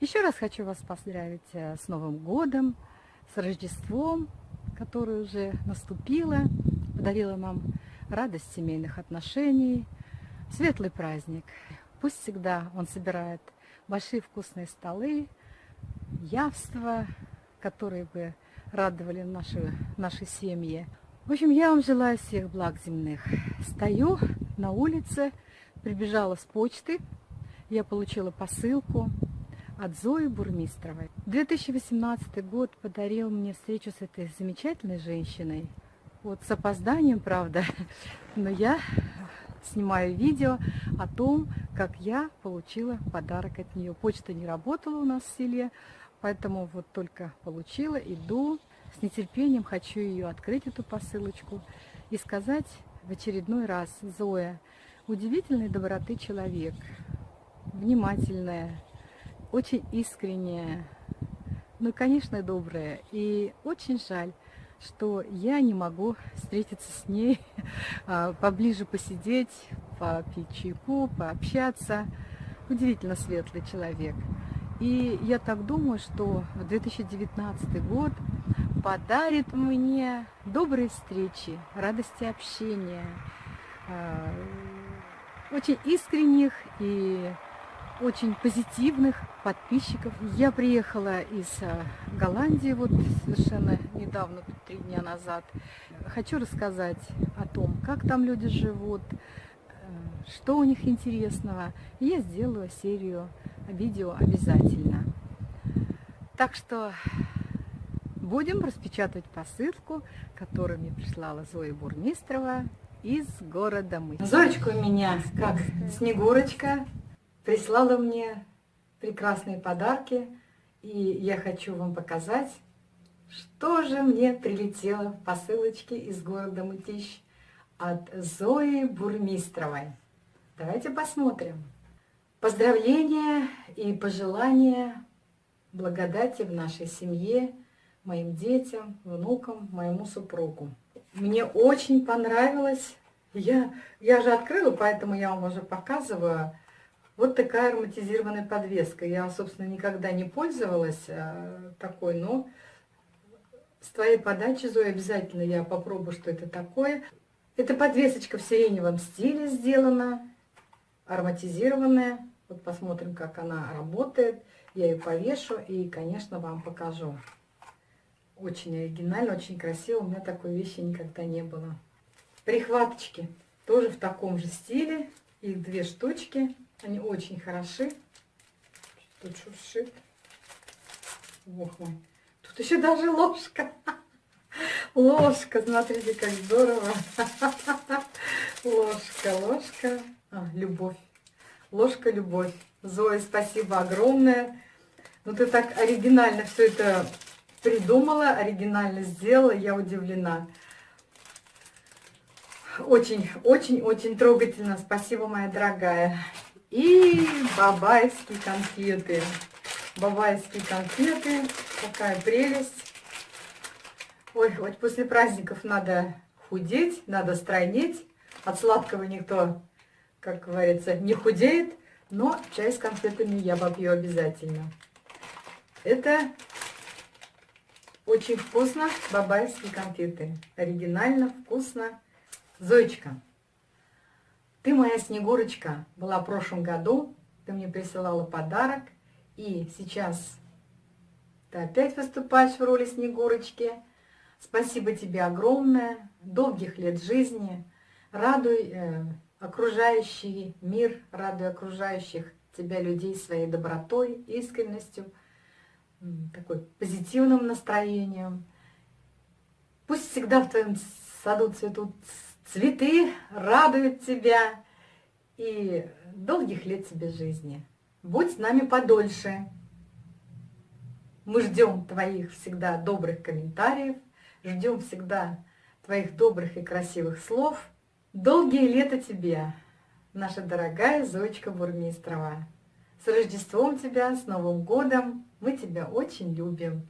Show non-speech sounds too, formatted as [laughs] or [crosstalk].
Еще раз хочу вас поздравить э, с Новым годом, с Рождеством, которое уже наступило, подарило нам радость семейных отношений, светлый праздник. Пусть всегда он собирает большие вкусные столы, явства, которые бы радовали наши, наши семьи. В общем, я вам желаю всех благ земных. Стою на улице, прибежала с почты, я получила посылку от Зои Бурмистровой. 2018 год подарил мне встречу с этой замечательной женщиной. Вот с опозданием, правда, [laughs] но я снимаю видео о том, как я получила подарок от нее. Почта не работала у нас в селе, поэтому вот только получила, иду. С нетерпением хочу ее открыть, эту посылочку, и сказать в очередной раз, Зоя, удивительной доброты человек, внимательная, очень искренняя, ну, конечно, добрая. И очень жаль, что я не могу встретиться с ней, [laughs] а, поближе посидеть, попить чайку, пообщаться. Удивительно светлый человек. И я так думаю, что 2019 год подарит мне добрые встречи, радости общения, а, очень искренних и очень позитивных подписчиков. Я приехала из э, Голландии вот совершенно недавно, три дня назад. Хочу рассказать о том, как там люди живут, э, что у них интересного. И я сделаю серию видео обязательно. Так что будем распечатывать посылку, которую мне прислала Зоя Бурмистрова из города Мы. Зоечка у меня как Снегурочка, прислала мне прекрасные подарки, и я хочу вам показать, что же мне прилетело в посылочке из города Мытищ от Зои Бурмистровой. Давайте посмотрим. Поздравления и пожелания благодати в нашей семье, моим детям, внукам, моему супругу. Мне очень понравилось. Я, я же открыла, поэтому я вам уже показываю вот такая ароматизированная подвеска. Я, собственно, никогда не пользовалась а, такой, но с твоей подачи, Зоя, обязательно я попробую, что это такое. Эта подвесочка в сиреневом стиле сделана, ароматизированная. Вот посмотрим, как она работает. Я ее повешу и, конечно, вам покажу. Очень оригинально, очень красиво. У меня такой вещи никогда не было. Прихваточки тоже в таком же стиле. Их две штучки. Они очень хороши. Тут шуршит. Ох мой. Тут еще даже ложка. [laughs] Ложка, смотрите, как здорово. [laughs] Ложка, ложка. А, любовь. Ложка, любовь. Зоя, спасибо огромное. Ну, ты так оригинально все это придумала, оригинально сделала. Я удивлена. Очень, очень, очень трогательно. Спасибо, моя дорогая. И бабайские конфеты. Бабайские конфеты. Какая прелесть. Ой, вот после праздников надо худеть, надо стройнеть. От сладкого никто, как говорится, не худеет. Но чай с конфетами я попью обязательно. Это очень вкусно. Бабайские конфеты. Оригинально, вкусно. Зоечка. Ты моя Снегурочка была в прошлом году, ты мне присылала подарок, и сейчас ты опять выступаешь в роли Снегурочки. Спасибо тебе огромное, долгих лет жизни, радуй э, окружающий мир, радуй окружающих тебя людей своей добротой, искренностью, такой позитивным настроением. Пусть всегда в твоем саду цветут Цветы радуют тебя и долгих лет тебе жизни. Будь с нами подольше. Мы ждем твоих всегда добрых комментариев, ждем всегда твоих добрых и красивых слов. Долгие лета тебе, наша дорогая Зоечка Бурмистрова. С Рождеством тебя, с Новым годом! Мы тебя очень любим.